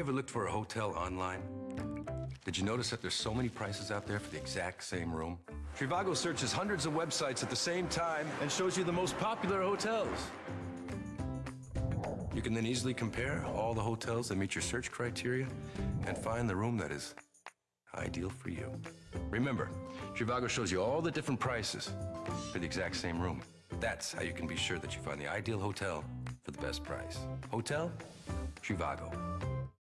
you ever looked for a hotel online? Did you notice that there's so many prices out there for the exact same room? Trivago searches hundreds of websites at the same time and shows you the most popular hotels. You can then easily compare all the hotels that meet your search criteria and find the room that is ideal for you. Remember, Trivago shows you all the different prices for the exact same room. That's how you can be sure that you find the ideal hotel for the best price. Hotel? Trivago.